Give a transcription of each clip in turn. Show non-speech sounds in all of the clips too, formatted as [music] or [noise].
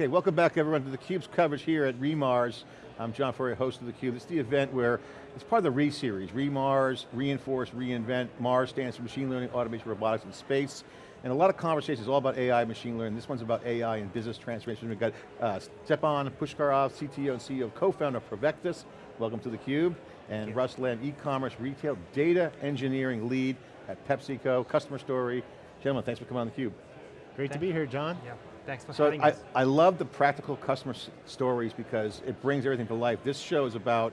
Okay, welcome back everyone to theCUBE's coverage here at REMARS. I'm John Furrier, host of theCUBE. It's the event where, it's part of the RE-series, REMARS, Reinforce, Reinvent. MARS stands for Machine Learning, Automation, Robotics, and Space. And a lot of conversations all about AI, machine learning. This one's about AI and business transformation. We've got uh, Stepan Pushkarov, CTO and CEO, co-founder of Provectus. Welcome to theCUBE. And Russ Lamb, e-commerce, retail, data engineering lead at PepsiCo, customer story. Gentlemen, thanks for coming on theCUBE. Great to be here, John. Yeah. Thanks for so having I, us. I love the practical customer stories because it brings everything to life. This show is about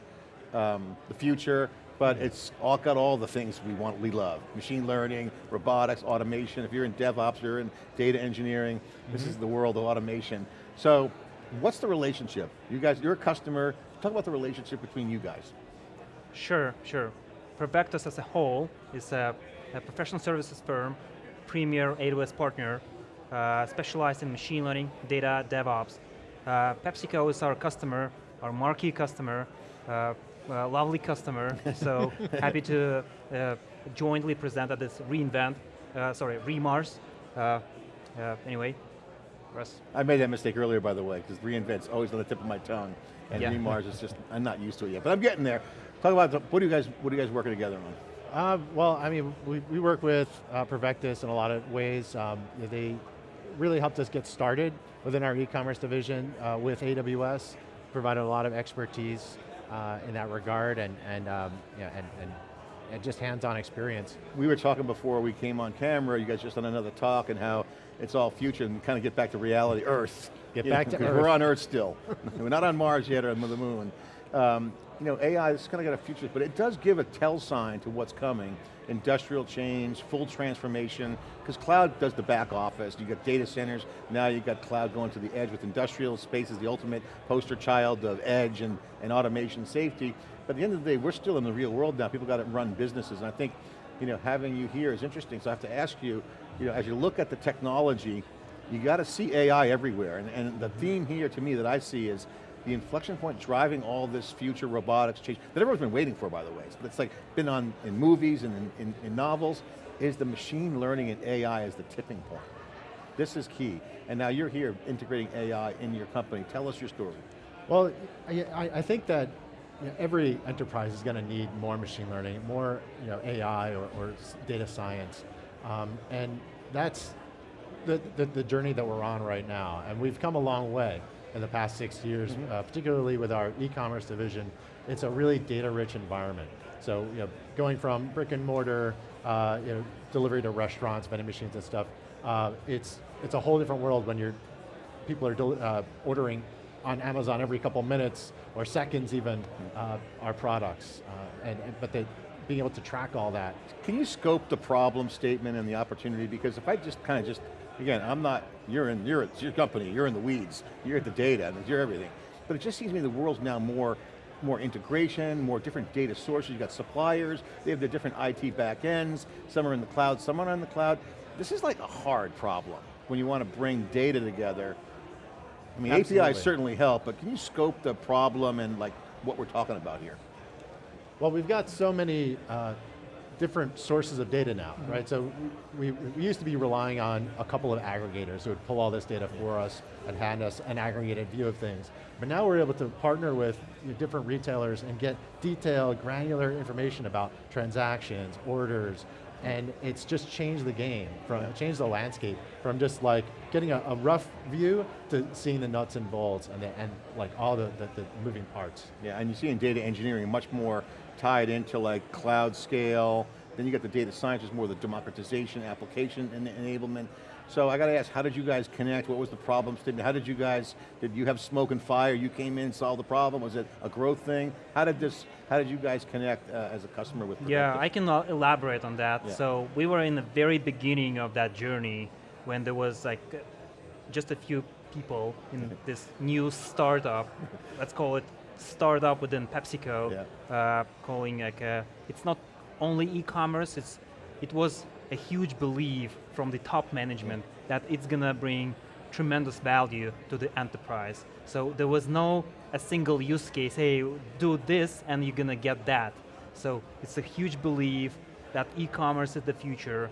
um, the future, but it's all got all the things we want, we love. Machine learning, robotics, automation. If you're in DevOps, you're in data engineering, mm -hmm. this is the world of automation. So, what's the relationship? You guys, you're a customer, talk about the relationship between you guys. Sure, sure. Provectus as a whole is a, a professional services firm, premier AWS partner, specialized in machine learning, data, DevOps. Uh, PepsiCo is our customer, our marquee customer, uh, lovely customer, [laughs] so happy to uh, jointly present at this reInvent, uh, sorry, REMARS. anyway, Russ. I made that mistake earlier, by the way, because reInvent's always on the tip of my tongue, and yeah. REMARS is just, I'm not used to it yet, but I'm getting there. Talk about, the, what, are you guys, what are you guys working together on? Uh, well, I mean, we, we work with uh, Provectus in a lot of ways. Um, they really helped us get started within our e-commerce division uh, with AWS, provided a lot of expertise uh, in that regard and, and, um, and, and, and just hands-on experience. We were talking before we came on camera, you guys just on another talk and how it's all future and kind of get back to reality, Earth. Get you back know, to [laughs] Earth. We're on Earth still. [laughs] we're not on Mars yet or on the moon. Um, you know, AI is kind of got a future, but it does give a tell sign to what's coming. Industrial change, full transformation, because cloud does the back office. You got data centers, now you got cloud going to the edge with industrial space is the ultimate poster child of edge and, and automation safety. But at the end of the day, we're still in the real world now. People got to run businesses, and I think, you know, having you here is interesting. So I have to ask you, you know, as you look at the technology, you got to see AI everywhere, and, and the theme here to me that I see is the inflection point driving all this future robotics change, that everyone's been waiting for by the way, but it's like been on in movies and in, in, in novels, is the machine learning and AI as the tipping point. This is key, and now you're here integrating AI in your company. Tell us your story. Well, I, I think that you know, every enterprise is going to need more machine learning, more you know, AI or, or data science, um, and that's the, the, the journey that we're on right now, and we've come a long way in the past six years, mm -hmm. uh, particularly with our e-commerce division, it's a really data-rich environment. So, you know, going from brick and mortar, uh, you know, delivery to restaurants, vending machines and stuff, uh, it's, it's a whole different world when you're, people are uh, ordering on Amazon every couple minutes, or seconds even, uh, our products. Uh, and, and, but the, being able to track all that. Can you scope the problem statement and the opportunity? Because if I just kind of just Again, I'm not, you're in, you're, it's your company, you're in the weeds, you're at the data, you're everything. But it just seems to me the world's now more more integration, more different data sources. you've got suppliers, they have their different IT backends, some are in the cloud, some are in the cloud. This is like a hard problem when you want to bring data together. I mean, Absolutely. APIs certainly help, but can you scope the problem and like what we're talking about here? Well, we've got so many uh, different sources of data now, mm -hmm. right? So we, we used to be relying on a couple of aggregators who would pull all this data for us and hand us an aggregated view of things. But now we're able to partner with different retailers and get detailed, granular information about transactions, orders, and it's just changed the game, from yeah. changed the landscape from just like getting a, a, rough view to seeing the nuts and bolts and, the, and like all the, the, the moving parts. Yeah, and you see in data engineering much more tied into like cloud scale, then you got the data science, is more the democratization, application and enablement. So I got to ask, how did you guys connect? What was the problem statement? How did you guys, did you have smoke and fire? You came in solved the problem? Was it a growth thing? How did this, how did you guys connect uh, as a customer with Yeah, I can elaborate on that. Yeah. So we were in the very beginning of that journey when there was like just a few people in [laughs] this new startup, let's call it startup within PepsiCo, yeah. uh, calling like a, it's not only e-commerce, it's it was a huge belief from the top management that it's going to bring tremendous value to the enterprise. So there was no a single use case, hey, do this and you're going to get that. So it's a huge belief that e-commerce is the future.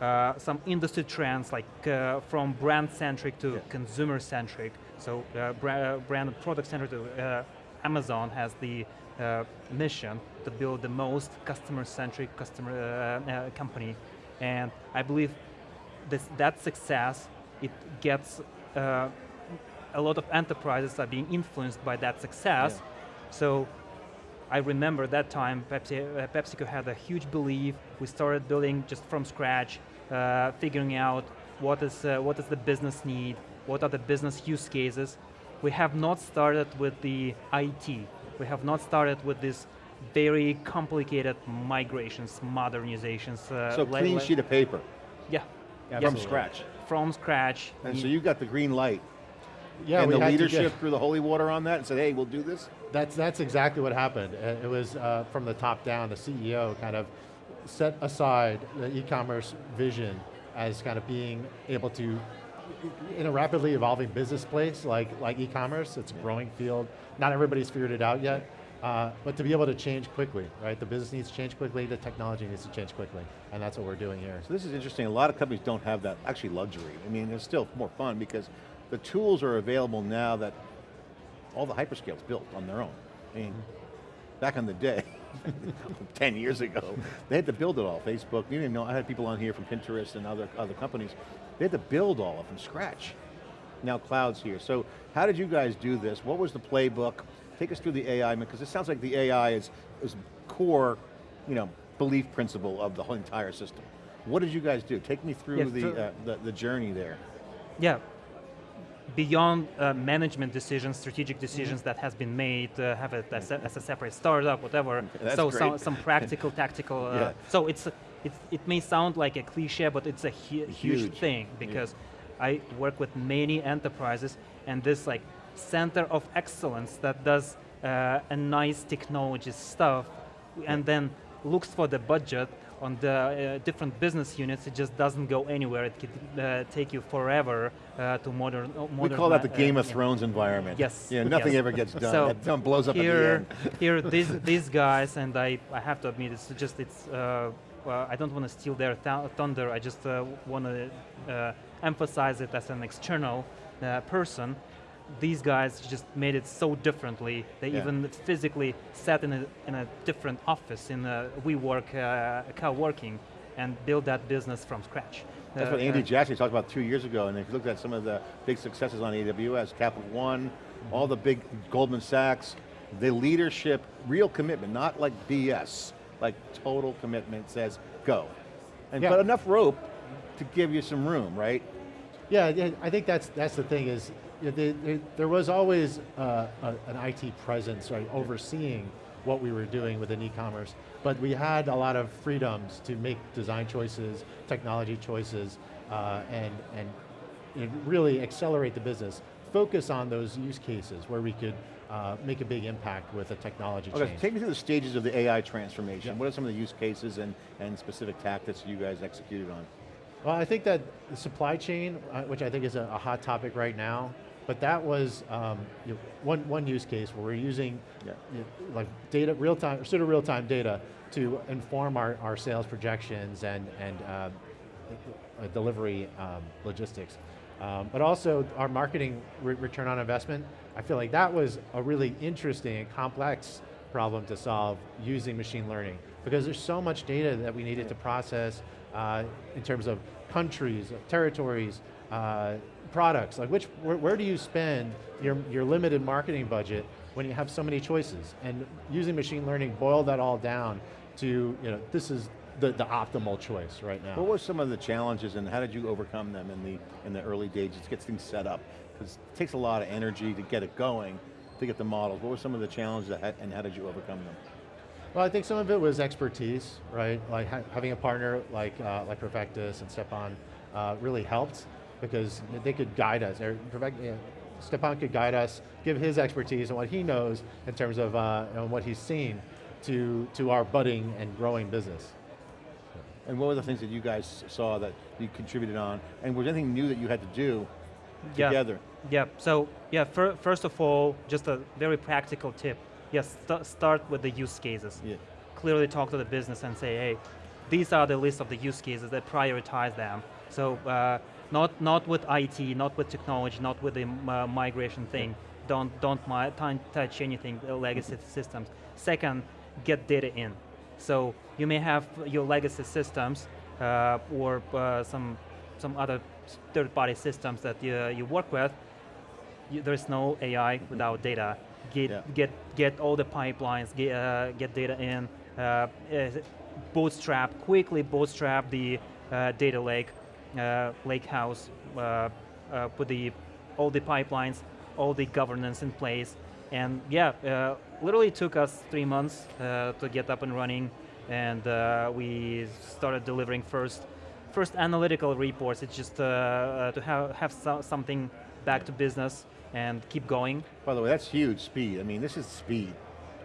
Uh, some industry trends like uh, from brand-centric to yeah. consumer-centric. So uh, uh, brand product-centric to uh, Amazon has the uh, mission to build the most customer-centric customer uh, uh, company, and I believe this, that success it gets uh, a lot of enterprises are being influenced by that success. Yeah. So I remember that time Pepsi, uh, PepsiCo had a huge belief. We started building just from scratch, uh, figuring out what is, uh, what is the business need, what are the business use cases. We have not started with the IT. We have not started with this very complicated migrations, modernizations. uh, So clean sheet of paper, Yeah, from scratch. from scratch. And so You- you got the green light Yeah, and we the had to leadership threw the holy water on that and said, hey, we'll do this? That's, that's exactly what happened. Uh, It was uh, from the top down, the CEO kind of set aside the e-commerce vision as kind of being able to, in a rapidly evolving business place like, like e-commerce, it's a growing field, not everybody's figured it out yet, uh, but to be able to change quickly, right? The business needs to change quickly, the technology needs to change quickly, and that's what we're doing here. So this is interesting. A lot of companies don't have that, actually luxury. I mean, it's still more fun because the tools are available now that all the hyperscales built on their own. I mean, back in the day, [laughs] 10 years ago, they had to build it all. Facebook, you didn't know, I had people on here from Pinterest and other, other companies. They had to build all of it from scratch. Now cloud's here. So how did you guys do this? What was the playbook? Take us through the AI, because it sounds like the AI is, is core, you know, belief principle of the whole entire system. What did you guys do? Take me through the, so- uh, the, the journey there. Yeah. Beyond uh, management decisions, strategic decisions that has been made, uh, have it as a, as a separate startup, whatever. That's so some, some practical, [laughs] tactical. Uh, Yeah. So it's, it's it may sound like a cliche, but it's a hu- huge, Huge. thing because I work with many enterprises, and this like center of excellence that does uh, a nice technology stuff, and then looks for the budget on the uh, different business units, it just doesn't go anywhere. It could uh, take you forever uh, to modern, modern. We call that the Game of yeah. Thrones environment. Yes, Yeah, nothing yes. ever gets done. So done blows up here, at the end. [laughs] here, these these guys, and I, I have to admit, it's just it's. Uh, well, I don't want to steal their th- thunder. I just uh, want to uh, emphasize it as an external uh, person. These guys just made it so differently. They Yeah. even physically sat in a in a different office in a WeWork uh, co-working and built that business from scratch. That's Uh, what Andy uh, Jassy talked about two years ago, and if you looked at some of the big successes on AWS, Capital One, all the big Goldman Sachs, the leadership, real commitment, not like BS, like total commitment says, go. And Yeah. But enough rope to give you some room, right? Yeah, yeah, I think that's that's the thing is, you know, there, there, was always uh, a, an IT presence, right, overseeing what we were doing within e-commerce, but we had a lot of freedoms to make design choices, technology choices, uh, and and you know, really accelerate the business. Focus on those use cases where we could uh, make a big impact with a technology Okay, change. take me through the stages of the AI transformation. What are some of the use cases and, and specific tactics you guys executed on? Well, I think that the supply chain, uh, which I think is a, a hot topic right now, but that was um, you know, one, one use case where we're using Yeah. you know, like data, real time, pseudo real time data to inform our, our sales projections and, and uh, uh, delivery um, logistics. Um, but also our marketing re return on investment, I feel like that was a really interesting and complex problem to solve using machine learning because there's so much data that we needed to process uh, in terms of countries, territories, uh, products, like which, where, where do you spend your, your limited marketing budget when you have so many choices? And using machine learning boil that all down to, you know, this is the, the optimal choice right now. What were some of the challenges and how did you overcome them in the, in the early days to get things set up? Because it takes a lot of energy to get it going, to get the models. What were some of the challenges and how did you overcome them? Well, I think some of it was expertise, right? Like ha having a partner like uh, like Provectus and Stepan uh, really helped because they could guide us. Or Perfect, yeah, Stepan could guide us, give his expertise and what he knows in terms of uh, you know, what he's seen to to our budding and growing business. And what were the things that you guys saw that you contributed on? And was there anything new that you had to do Yeah. together? Yeah, so yeah, fir first of all, just a very practical tip. Yes, st start with the use cases. Yeah. Clearly talk to the business and say, hey, these are the list of the use cases that prioritize them. So uh, not not with IT, not with technology, not with the uh, migration thing. Don't don't mi- touch anything uh, legacy systems. Second, get data in. So you may have your legacy systems uh, or uh, some some other third-party systems that you, you work with. You, there's no AI without data. Get Yeah. get get all the pipelines, get uh, get data in, uh, bootstrap quickly bootstrap the uh, data lake, uh, lake house, uh, uh, put the all the pipelines, all the governance in place, and yeah, uh, literally took us three months uh, to get up and running, and uh, we started delivering first first analytical reports. It's just uh, uh, to have have so something back to business and keep going. By the way, that's huge speed. I mean, this is speed.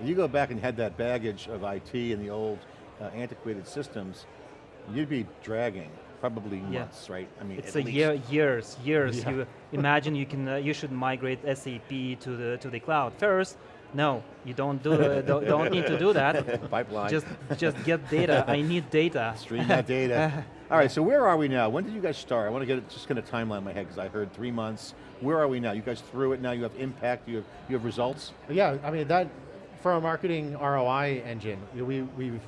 If you go back and had that baggage of IT and the old uh, antiquated systems, you'd be dragging probably Yeah. months, right? I mean, It's a least. year, years, years. Yeah. You imagine you can, uh, you should migrate SAP to the to the cloud first. No, you don't do, uh, don't, don't need to do that. [laughs] Pipeline. Just, just get data. I need data. Stream that data. [laughs] All right, so where are we now? When did you guys start? I want to get it, just kind of timeline in my head because I heard three months. Where are we now? You guys through it now, you have impact, you have, you have results? Yeah, I mean that for our marketing ROI engine, we we've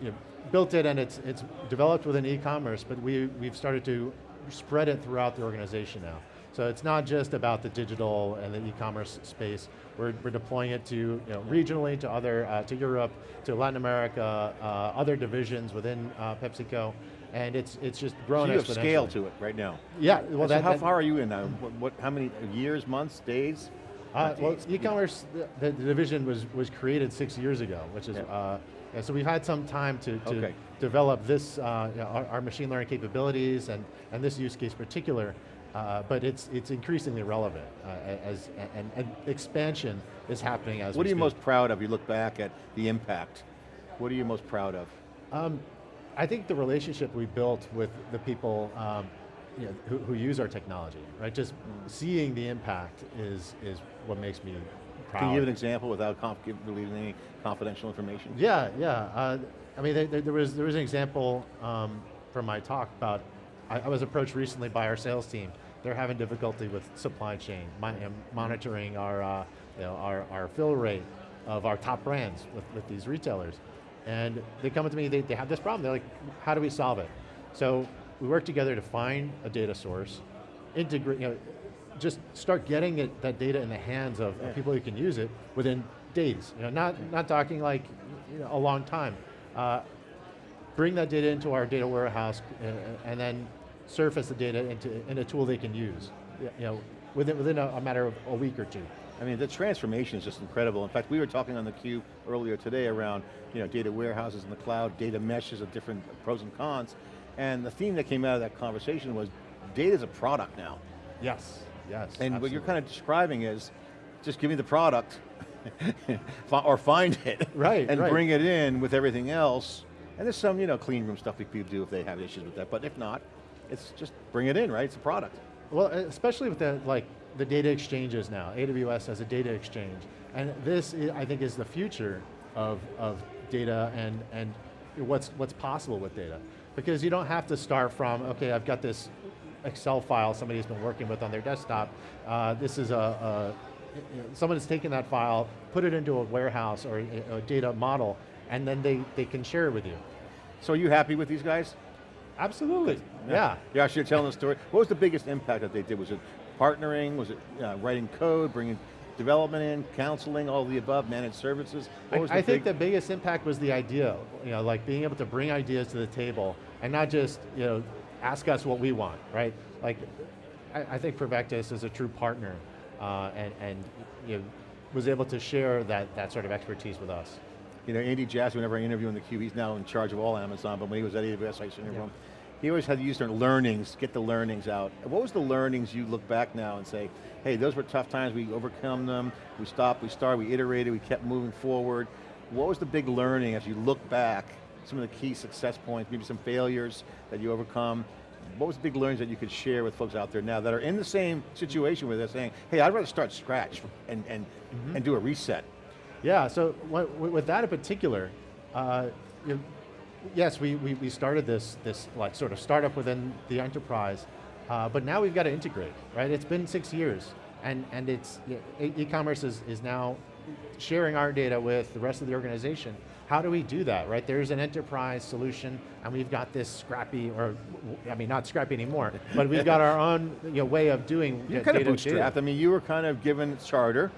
you know, built it and it's it's developed within e-commerce, but we we've started to spread it throughout the organization now. So it's not just about the digital and the e-commerce space. We're, we're deploying it to you know, regionally, to other, uh, to Europe, to Latin America, uh, other divisions within uh, PepsiCo, and it's it's just grown So you have scale to it right now. Yeah, well so that, how that- far are you in now? What, what, how many years, months, days? Uh, well, e-commerce, the, the division was, was created six years ago, which is, Yeah. uh, yeah, so we've had some time to, to Okay. develop this, uh, you know, our, our machine learning capabilities and, and this use case particular, uh, but it's, it's increasingly relevant uh, as, and, and expansion is happening as What are you speak. most proud of? You look back at the impact. What are you most proud of? Um, I think the relationship we built with the people um, you know, who, who use our technology, right? Just seeing the impact is, is what makes me proud. Can you give an example without releasing any confidential information? Yeah, yeah. Uh, I mean, there, there was there was an example um, from my talk about. I, I was approached recently by our sales team. They're having difficulty with supply chain, and monitoring our uh, you know, our our fill rate of our top brands with, with these retailers, and they come up to me. They, they have this problem. They're like, how do we solve it? So we work together to find a data source, integrate. You know, just start getting it, that data in the hands of, of people who can use it within days. You know, not not talking like you know, a long time. Uh, bring that data into our data warehouse uh, and then surface the data into in a tool they can use. You know, within within a, a matter of a week or two. I mean, the transformation is just incredible. In fact, we were talking on the Cube earlier today around you know, data warehouses in the cloud, data meshes of different pros and cons, and the theme that came out of that conversation was data is a product now. Yes. Yes. And what you're kind of describing is, just give me the product, [laughs] or find it, Right, and right. bring it in with everything else. And there's some, you know, clean room stuff we could do if they have issues with that, but if not, it's just bring it in, right? It's a product. Well, especially with the like the data exchanges now. AWS has a data exchange, and this i think is the future of of data and and what's what's possible with data, because you don't have to start from okay, I've got this Excel file somebody's been working with on their desktop. Uh, this is a, a know, someone's taken that file, put it into a warehouse or a, a data model, and then they they can share it with you. So are you happy with these guys? Absolutely. Yeah. Yeah, actually, you're telling the story. What was the biggest impact that they did? Was it partnering? Was it uh, writing code, bringing development in, counseling, all of the above, managed services? What was I, I think the biggest impact was the idea, you know, like being able to bring ideas to the table and not just, you know, ask us what we want, right? Like, I, I think Provectus is a true partner uh, and, and you know, was able to share that, that sort of expertise with us. You know, Andy Jassy, whenever I interview in the Cube, he's now in charge of all Amazon, but when he was at AWS, I used to interview him. He always had to use their learnings, get the learnings out. What was the learnings you look back now and say, hey, those were tough times, we overcome them, we stopped, we started, we iterated, we kept moving forward. What was the big learning as you look back, some of the key success points, maybe some failures that you overcome? What was the big learnings that you could share with folks out there now that are in the same situation where they're saying, hey, I'd rather start scratch and, and, Mm-hmm. and do a reset? Yeah, so with that in particular, uh, you know, yes, we, we, we started this, this like sort of startup within the enterprise, uh, but now we've got to integrate, right? It's been six years, and, and it's, e-commerce is, is now sharing our data with the rest of the organization. How do we do that, right? There's an enterprise solution, and we've got this scrappy, or, I mean, not scrappy anymore, but we've got our [laughs] own you know, way of doing uh, kind of bootstrapped. I mean, you were kind of given charter.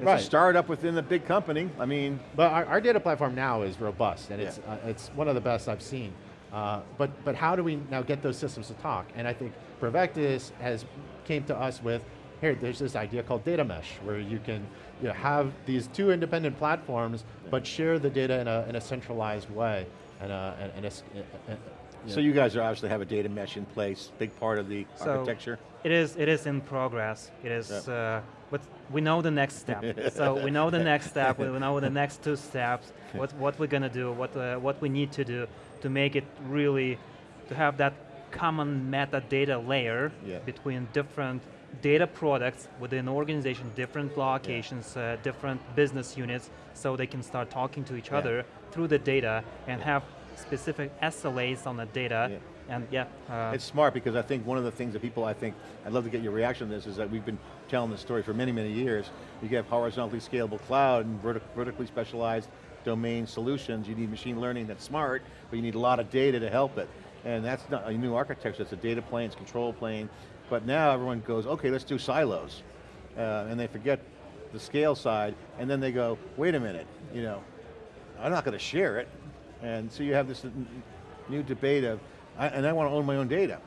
It's Right. a startup within the big company. I mean, But our, our data platform now is robust, and it's, uh, it's one of the best I've seen. Uh, but, but how do we now get those systems to talk? And I think Provectus has came to us with, here, there's this idea called data mesh, where you can you know, have these two independent platforms, but share the data in a, in a centralized way. And, uh, and, and a uh, so you guys are obviously have a data mesh in place, big part of the So- architecture. It is. It is in progress. It is. Uh, but we know the next step. [laughs] so we know the next step. We know the next two steps. [laughs] What what we're gonna do. What uh, what we need to do to make it really to have that common metadata layer Yeah. between different data products within organization, different locations, uh, different business units, so they can start talking to each Yeah. other through the data and have specific SLAs on the data. Yeah. And yeah, uh, It's smart because I think one of the things that people, I think, I'd love to get your reaction to this, is that we've been telling this story for many, many years. You have horizontally scalable cloud and vertic vertically specialized domain solutions. You need machine learning that's smart, but you need a lot of data to help it. And that's not a new architecture, it's a data plane, it's control plane. But now everyone goes, okay, let's do silos. Uh, and they forget the scale side, and then they go, wait a minute, you know, I'm not going to share it. And so you have this new debate of, I, and I want to own my own data.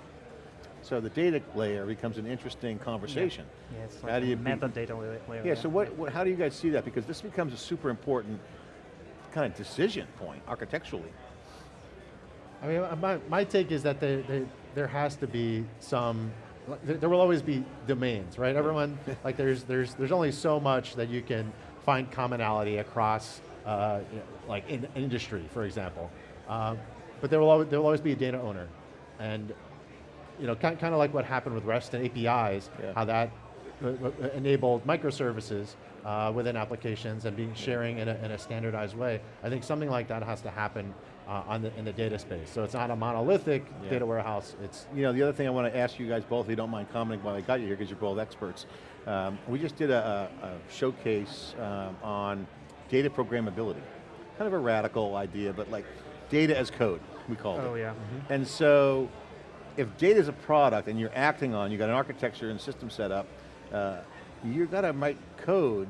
So the data layer becomes an interesting conversation. yeah, it's How do you be- metadata layer. layer, Yeah, so what, what, how do you guys see that? Because this becomes a super important kind of decision point architecturally. I mean, my, my take is that there, there, there has to be some, there, there will always be domains, right? Everyone, like there's, there's, there's only so much that you can find commonality across, uh, you know, like in industry, for example. Uh, but there will, always, there will always be a data owner. And you know, kind, kind of like what happened with REST and APIs, Yeah. how that uh, uh, enabled microservices uh, within applications and being sharing in a, in a standardized way. I think something like that has to happen uh, on the, in the data space. So it's not a monolithic Yeah. data warehouse, it's, You know, the other thing I want to ask you guys both, if you don't mind commenting while I got you here, because you're both experts. Um, we just did a, a, a showcase um, on data programmability. Kind of a radical idea, but like data as code, we called it. Oh yeah. And so, if data is a product and you're acting on, you got an architecture and system set up, uh, you got to write code.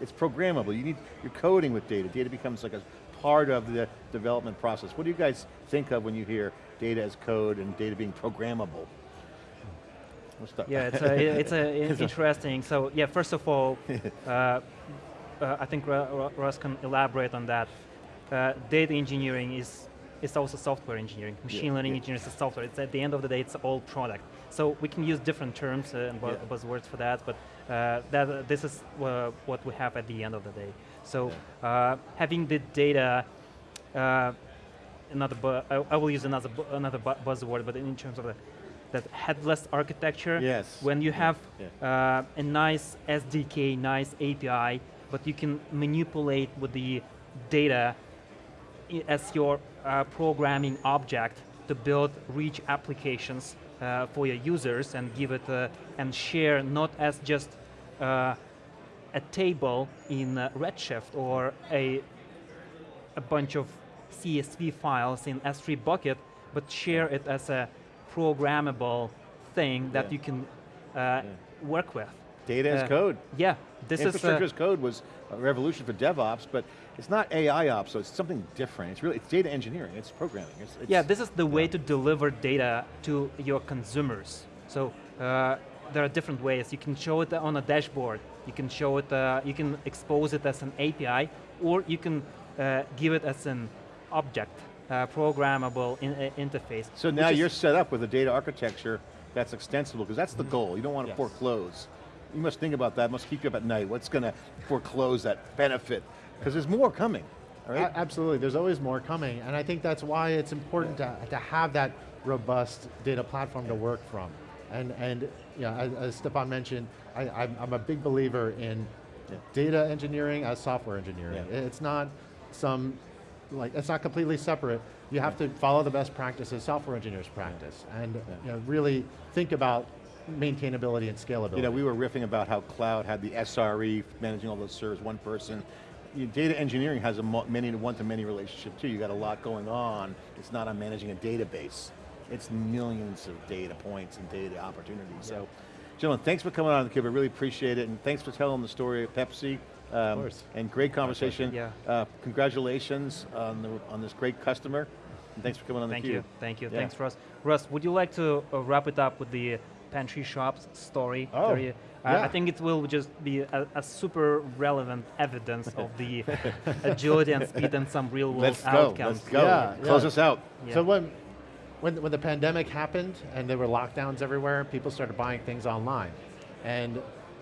It's programmable. You need you're coding with data. Data becomes like a part of the development process. What do you guys think of when you hear data as code and data being programmable? What's that? Yeah, [laughs] it's a, it's a interesting. So yeah, first of all, [laughs] uh, uh, I think Ru- Ru- Russ can elaborate on that. Uh, data engineering is is also software engineering. Machine Yeah, learning yeah. engineering is software. It's at the end of the day, it's all product. So we can use different terms uh, and Yeah. buzzwords for that, but uh, that this is uh, what we have at the end of the day. So uh, having the data. Uh, another I, I will use another bu- another bu- buzzword, but in terms of the, that headless architecture. Yes. When you have uh, a nice SDK, nice API, but you can manipulate with the data as your uh, programming object to build rich applications uh, for your users and give it uh, and share not as just uh, a table in uh, Redshift or a a bunch of CSV files in S3 bucket, but share it as a programmable thing that Yeah. you can uh, work with. Data as code. Yeah, this is Infrastructure as code was a revolution for DevOps, but it's not AI ops, so it's something different. It's really it's data engineering. It's programming. It's, it's yeah. This is the way to deliver data to your consumers. So uh, there are different ways. You can show it on a dashboard. You can show it. Uh, you can expose it as an API, or you can uh, give it as an object, uh, programmable in, uh, interface. So now you're set up with a data architecture that's extensible, because that's the goal. You don't want to Yes. foreclose. You must think about that, must keep you up at night. What's going to foreclose that benefit? Because there's more coming, right? Absolutely, there's always more coming, and I think that's why it's important to, to have that robust data platform to work from. And, and yeah, as, as Stefan mentioned, I, I'm, I'm a big believer in Yeah. data engineering as software engineering. Yeah. It's not some like it's not completely separate. You have to follow the best practices software engineers practice, and you know, really think about maintainability and scalability. You know, we were riffing about how cloud had the SRE managing all those servers, one person. You- Data engineering has a many to one to many relationship too. You got a lot going on. It's not on managing a database. It's millions of data points and data opportunities. So, gentlemen, thanks for coming on theCUBE. I really appreciate it, and thanks for telling the story of Pepsi. Um, course. And great conversation. Yeah. Uh, congratulations on, the, on this great customer. And thanks for coming on Thank theCUBE. you, thank you, Yeah. thanks Russ. Russ, would you like to uh, wrap it up with the pantry shops story? Oh, There you- I- I think it will just be a, a super relevant evidence of the [laughs] agility and speed and some real world Let's go, let's go. Yeah, Close yeah. us out. Yeah. So when, when, when the pandemic happened and there were lockdowns everywhere, people started buying things online. And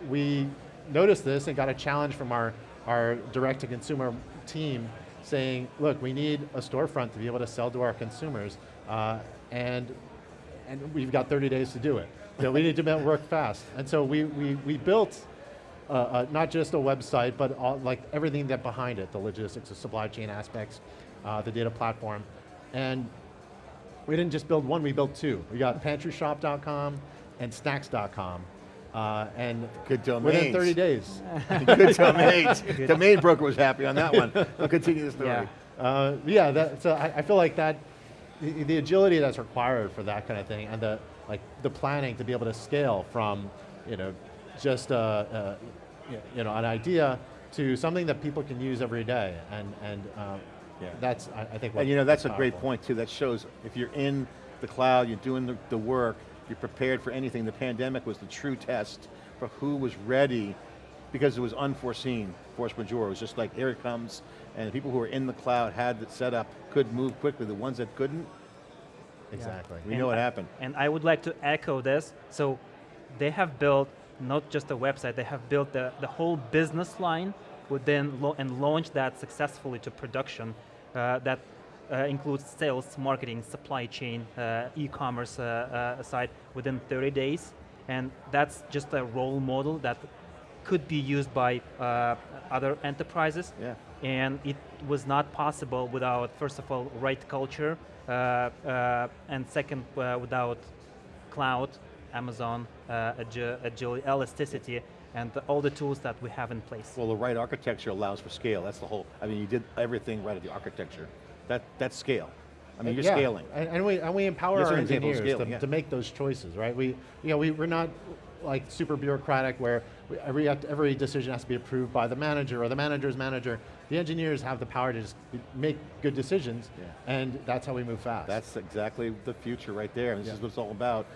we noticed this and got a challenge from our, our direct-to-consumer team saying, look, we need a storefront to be able to sell to our consumers, uh, and, and we've got 30 days to do it. So we need to work fast. And so we, we, we built uh, uh, not just a website, but all, like everything that behind it, the logistics, the supply chain aspects, uh, the data platform. And we didn't just build one, we built two. We got pantryshop.com and snacks.com. Uh, and Good domains. within 30 days. [laughs] Good domains. [laughs] Domain broker was happy on that one. We'll continue the story. Yeah. Uh, yeah, that, so I, I feel like that, the, the agility that's required for that kind of thing, and the like the planning to be able to scale from, you know, just uh, y- you know an idea to something that people can use every day, and and uh, Yeah. that's I, I think. And you know, that's a great point too. That shows if you're in the cloud, you're doing the, the work, you're prepared for anything. The pandemic was the true test for who was ready because it was unforeseen, force majeure. It was just like, here it comes, and the people who were in the cloud had it set up, could move quickly. The ones that couldn't, Exactly. we And know what I- happened. And I would like to echo this. So they have built not just a website, they have built the, the whole business line within lo- and launched that successfully to production. Uh, that uh, includes sales, marketing, supply chain, uh, e-commerce uh, uh, side within 30 days. And that's just a role model that could be used by uh, other enterprises. Yeah. And it was not possible without, first of all, right culture, uh, uh, and second, uh, without cloud, Amazon, uh, agi- agility, elasticity, and all the tools that we have in place. Well, the right architecture allows for scale. That's the whole, I mean, you did everything right at the architecture. That, that's scale. I mean, you're Yeah, scaling. And, and we, and we empower That's our an example of engineers to, yeah. to make those choices, right? We, you know, we, we're not like super bureaucratic where every, every decision has to be approved by the manager or the manager's manager. The engineers have the power to just make good decisions, Yeah. and that's how we move fast. That's exactly the future right there. And this Yeah. is what it's all about.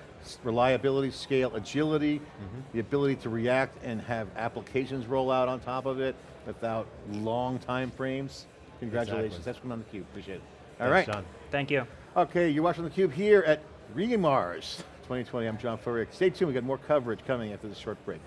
Reliability, scale, agility, Mm-hmm. the ability to react and have applications roll out on top of it without long time frames. Congratulations. Exactly. That's coming on theCUBE, appreciate it. All Thanks, right. John. Thank you. Okay, you're watching theCUBE here at Remars 2020. I'm John Furrier. Stay tuned, we've got more coverage coming after this short break.